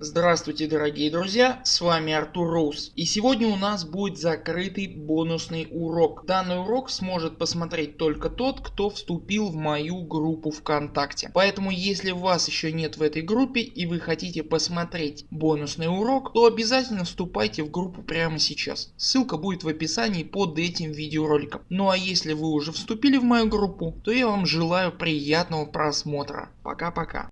Здравствуйте дорогие друзья, с вами Артур Роуз и сегодня у нас будет закрытый бонусный урок. Данный урок сможет посмотреть только тот кто вступил в мою группу ВКонтакте. Поэтому если вас еще нет в этой группе и вы хотите посмотреть бонусный урок, то обязательно вступайте в группу прямо сейчас. Ссылка будет в описании под этим видеороликом. Ну а если вы уже вступили в мою группу, то я вам желаю приятного просмотра. Пока-пока.